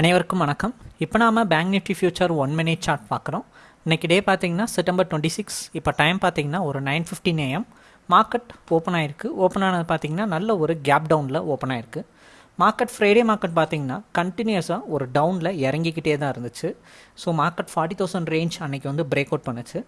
அனைவருக்கும் வணக்கம். இப்போ நாம bank Nifty future one minute chart பார்க்குறோம். இன்னைக்கு டே பார்த்தீங்கன்னா செப்டம்பர் டுவெண்ட்டி சிக்ஸ் இப்போ டைம் பார்த்தீங்கன்னா ஒரு nine fifteen AM market open ஆயிருக்கு. ஓப்பன் ஆனது பார்த்தீங்கன்னா நல்ல ஒரு கேப் டவுனில் ஓப்பன் ஆயிருக்கு. மார்க்கெட் ஃப்ரைடே மார்க்கெட் பார்த்தீங்கன்னா கண்டினியூஸாக ஒரு டவுனில் இறங்கிக்கிட்டே தான் இருந்துச்சு. So market forty thousand range அன்றைக்கி வந்து பிரேக் அவுட் பண்ணுச்சு.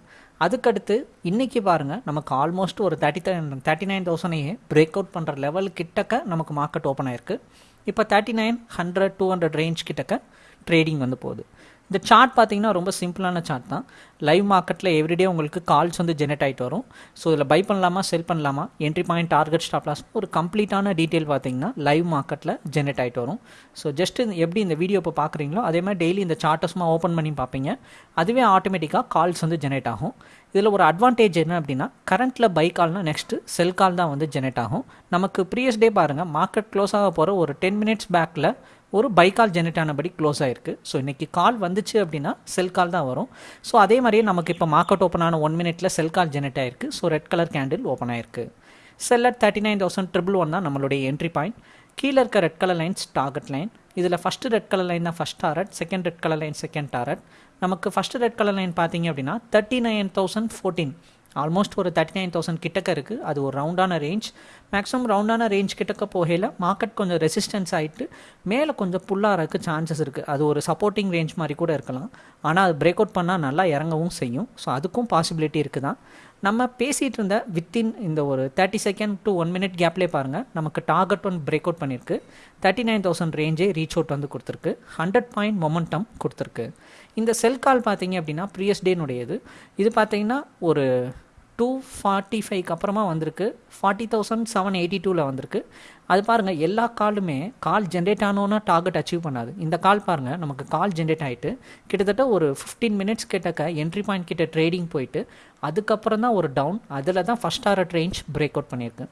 அதுக்கடுத்து இன்றைக்கி பாருங்கள் நமக்கு ஆல்மோஸ்ட் ஒரு தேர்ட்டி தேர்ட்டி நைன் தௌசண்டையே பிரேக் அவுட் பண்ணுற லெவல் கிட்டக்க நமக்கு மார்க்கெட் ஓப்பன் ஆயிருக்கு. இப்போ thirty nine hundred two hundred range கிட்டக்க ட்ரேடிங் வந்து போகுது. இந்த சார்ட் பார்த்தீங்கன்னா ரொம்ப சிம்பிளான சார்ட் தான். லைவ் மார்க்கெட்டில் எவ்ரிடே உங்களுக்கு கால்ஸ் வந்து ஜெனரேட் ஆகிட்டு வரும். ஸோ இதில் பை பண்ணலாமா செல் பண்ணலாமா என்ட்ரி பாயிண்ட் டார்கெட் ஸ்டாப்லாஸ் ஒரு கம்ப்ளீட்டான டீட்டெயில் பார்த்தீங்கன்னா லைவ் மார்க்கெட்டில் ஜெனரேட் ஆகிட்டு வரும். ஸோ ஜஸ்ட் எப்படி இந்த வீடியோ இப்போ பார்க்குறீங்களோ அதே மாதிரி டெய்லி இந்த சார்ட்டஸ்மாக ஓப்பன் பண்ணி பார்ப்பீங்க அதுவே ஆட்டோமேட்டிக்காக கால்ஸ் வந்து ஜெனரேட் ஆகும். இதில் ஒரு அட்வான்டேஜ் என்ன அப்படின்னா கரண்ட்டில் பை கால்னால் நெக்ஸ்ட்டு செல் கால் தான் வந்து ஜெனரேட் ஆகும். நமக்கு ப்ரீவியஸ் டே பாருங்கள் மார்க்கெட் க்ளோஸ் ஆக போகிற ஒரு டென் மினிட்ஸ் பேக்கில் ஒரு பை கால் ஜெனரேட் ஆனபடி க்ளோஸ் ஆயிருக்கு. ஸோ இன்றைக்கி கால் வந்துச்சு அப்படின்னா செல் கால் தான் வரும். ஸோ அதே மாதிரியே நமக்கு இப்போ மார்க்கெட் ஓப்பன் ஆன ஒன் மினிட்ல செல் கால் ஜெனரேட் ஆயிருக்கு. So red colour candle open ஆயிருக்கு. Sell at thirty nine thousand triple one தான் நம்மளுடைய என்ட்ரி பாயிண்ட் கீழே இருக்க red colour lines target line இதில் ஃபஸ்ட்டு ரெட் கலர் லைன் தான் first target second red colour line second target நமக்கு first red colour line பார்த்தீங்க அப்படின்னா thirty nine thousand fourteen almost ஒரு தேர்ட்டி நைன் தௌசண்ட் கிட்டக்க இருக்குது அது ஒரு ரவுண்டான ரேஞ்ச் மேக்ஸிமம் ரவுண்டான ரேஞ்ச் கிட்டக்க போகையில் மார்க்கெட் கொஞ்சம் ரெசிஸ்டன்ஸ் ஆகிட்டு மேலே கொஞ்சம் புல்லாகிறதுக்கு சான்சஸ் இருக்குது அது ஒரு சப்போர்ட்டிங் ரேஞ்ச் மாதிரி கூட இருக்கலாம். ஆனால் அது பிரேக் அவுட் பண்ணால் நல்லா இறங்கவும் செய்யும். ஸோ அதுக்கும் பாசிபிலிட்டி இருக்குது தான் நம்ம பேசிகிட்டு இருந்த வித்தின் இந்த ஒரு thirty second to one minute கேப்லேயே பாருங்கள் நமக்கு டார்கெட் ஒன் பிரேக் அவுட் பண்ணியிருக்கு தேர்ட்டி நைன் தௌசண்ட் ரேஞ்சே ரீச் அவுட் வந்து கொடுத்துருக்கு. ஹண்ட்ரட் பாயிண்ட் மொமெண்டம் கொடுத்துருக்கு. இந்த செல் கால் பார்த்தீங்க அப்படின்னா ப்ரீயஸ் டேனுடையது இது பார்த்தீங்கன்னா ஒரு டூ ஃபார்ட்டி ஃபைவ்க்கு அப்புறமா வந்திருக்கு. ஃபார்ட்டி தௌசண்ட் செவன் எயிட்டி டூவில் வந்திருக்கு. அது பாருங்கள் எல்லா காலுமே கால் ஜென்ரேட் ஆனோன்னா டார்கெட் அச்சீவ் பண்ணாது. இந்த கால் பாருங்கள் நமக்கு கால் ஜென்ரேட் ஆகிட்டு கிட்டத்தட்ட ஒரு ஃபிஃப்டீன் மினிட்ஸ் கிட்டக்க என்ட்ரி பாயிண்ட் கிட்ட ட்ரேடிங் போயிட்டு அதுக்கப்புறம் தான் ஒரு டவுன் அதில் தான் ஃபஸ்ட் ஆர்ட் ரேஞ்ச் பிரேக் அவுட் பண்ணியிருக்கு.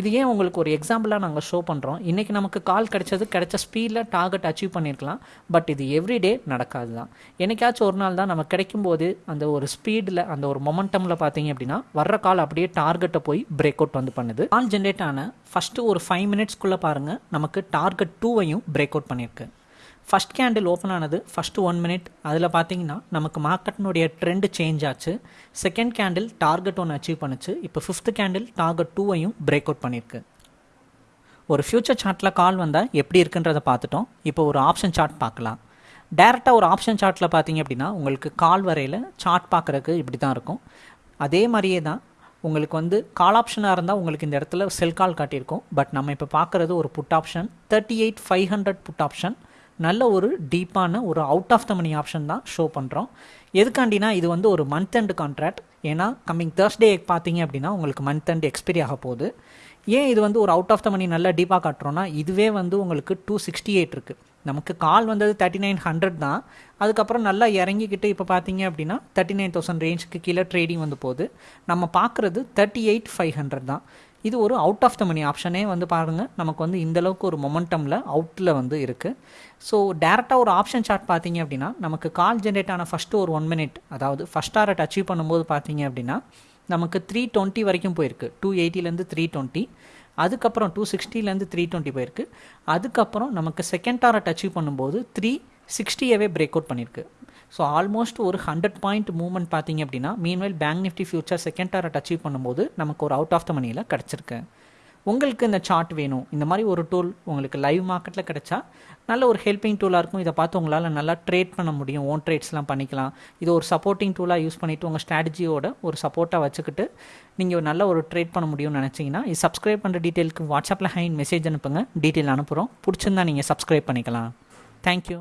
இது ஏன் உங்களுக்கு ஒரு எக்ஸாம்பிளாக நாங்கள் ஷோ பண்ணுறோம் இன்றைக்கி நமக்கு கால் கிடைச்சது கிடைச்ச ஸ்பீடில் டார்கெட் அச்சீவ் பண்ணியிருக்கலாம் பட் இது எவ்ரிடே நடக்காது தான் என்னைக்காச்சும் ஒரு நாள் தான் நம்ம கிடைக்கும்போது அந்த ஒரு ஸ்பீடில் அந்த ஒரு மொமெண்டமில் பார்த்தீங்க அப்படின்னா வர்ற கால் அப்படியே டார்கெட்டை போய் பிரேக் அவுட் வந்து பண்ணுது. கால் ஜென்ரேட் ஆன ஃபஸ்ட்டு ஒரு ஃபைவ் மினிட்ஸ்க்குள்ளே பாருங்கள் நமக்கு டார்கெட் டூவையும் பிரேக் அவுட் பண்ணியிருக்கு ஃபஸ்ட் கேண்டில் ஓப்பன் ஆனது ஃபஸ்ட்டு ஒன் மினிட் அதில் பார்த்தீங்கன்னா நமக்கு மார்க்கெட்டினுடைய ட்ரெண்டு சேஞ்ச் ஆச்சு. செகண்ட் கேண்டில் டார்கெட் ஒன்று அச்சீவ் பண்ணுச்சு. இப்போ ஃபிஃப்த் கேண்டில் டார்கெட் டூவையும் பிரேக் அவுட் பண்ணியிருக்கு ஒரு ஃப்யூச்சர் சார்ட்டில் கால் வந்தால் எப்படி இருக்குன்றதை பார்த்துட்டோம். இப்போ ஒரு ஆப்ஷன் சார்ட் பார்க்கலாம். டேரெக்டாக ஒரு ஆப்ஷன் சார்ட்டில் பார்த்தீங்க அப்படின்னா உங்களுக்கு கால் வரையில் சார்ட் பார்க்குறக்கு இப்படி தான் இருக்கும். அதே மாதிரியே தான் உங்களுக்கு வந்து கால் ஆப்ஷனாக இருந்தால் உங்களுக்கு இந்த இடத்துல செல் கால் காட்டியிருக்கும். பட் நம்ம இப்போ பார்க்குறது ஒரு put option thirty eight five hundred put option நல்ல ஒரு டீப்பான ஒரு out of the money option தான் ஷோ பண்ணுறோம் எதுக்காண்டினா இது வந்து ஒரு மந்த் எண்ட் கான்ட்ராக்ட் ஏன்னா கம்மிங் தேர்ஸ்டே பார்த்தீங்க அப்படின்னா உங்களுக்கு மந்த் எண்ட் எக்ஸ்பைரி ஆக போகுது. ஏன் இது வந்து ஒரு அவுட் ஆஃப் த மணி நல்லா டீப்பாக காட்டுறோன்னா இதுவே வந்து உங்களுக்கு டூ சிக்ஸ்டி எயிட் இருக்குது நமக்கு கால் வந்தது தேர்ட்டி நைன் ஹண்ட்ரட் தான். அதுக்கப்புறம் நல்லா இறங்கிக்கிட்டு இப்போ பார்த்தீங்க அப்படின்னா தேர்ட்டி நைன் தௌசண்ட் ரேஞ்சுக்கு கீழே ட்ரேடிங் வந்து போகுது. நம்ம பார்க்குறது தேர்ட்டி எயிட் ஃபைவ் ஹண்ட்ரட் தான். இது ஒரு அவுட் ஆஃப் த மணி ஆப்ஷனே வந்து பாருங்கள் நமக்கு வந்து இந்தளவுக்கு ஒரு மொமெண்டமில் அவுட்டில் வந்து இருக்குது ஸோ டேரெக்டாக ஒரு ஆப்ஷன் சார்ட் பார்த்தீங்க அப்படின்னா நமக்கு கால் ஜென்ரேட் ஆன ஃபஸ்ட்டு ஒரு ஒன் மினிட் அதாவது ஃபஸ்ட் டாரட் அச்சீவ் பண்ணும்போது பார்த்தீங்க அப்படின்னா நமக்கு த்ரீ டுவெண்ட்டி வரைக்கும் போயிருக்கு. டூ எயிட்டிலேருந்து த்ரீ டுவெண்ட்டி அதுக்கப்புறம் டூ சிக்ஸ்டிலேருந்து த்ரீ டுவெண்ட்டி போயிருக்கு. அதுக்கப்புறம் நமக்கு செகண்ட் டாரட் அச்சீவ் பண்ணும்போது த்ரீ சிக்ஸ்டியவே பிரேக் அவுட் பண்ணியிருக்கு ஸோ ஆல்மோஸ்ட் ஒரு ஹண்ட்ரட் பாயிண்ட் மூவ்மெண்ட் பார்த்தீங்க அப்படின்னா meanwhile bank Nifty future second target achieve பண்ணும்போது நமக்கு ஒரு அவுட் ஆஃப் த மணியில் கிடச்சிருக்கு. உங்களுக்கு இந்த சார்ட் வேணும். இந்த மாதிரி ஒரு டூல் உங்களுக்கு லைவ் மார்க்கெட்டில் கிடைச்சா நல்ல ஒரு ஹெல்ப்பிங் டூலாக இருக்கும். இதை பார்த்து உங்களால் நல்லா ட்ரேட் பண்ண முடியும். ஓன் ட்ரேட்ஸ்லாம் பண்ணிக்கலாம். இது ஒரு சப்போர்ட்டிங் டூலாக யூஸ் பண்ணிவிட்டு உங்கள் ஸ்ட்ராட்டஜியோட ஒரு சப்போர்ட்டாக வச்சுக்கிட்டு நீங்கள் நல்ல ஒரு ட்ரேட் பண்ண முடியும்னு நினச்சிங்கன்னா இது சப்ஸ்கிரைப் பண்ணுற டீட்டெயிலுக்கு வாட்ஸ்அப்பில் ஹைன் மெசேஜ் அனுப்புங்க. டீட்டெயில் அனுப்புகிறோம் பிடிச்சிருந்தா நீங்கள் சப்ஸ்கிரைப் பண்ணிக்கலாம். தேங்க்யூ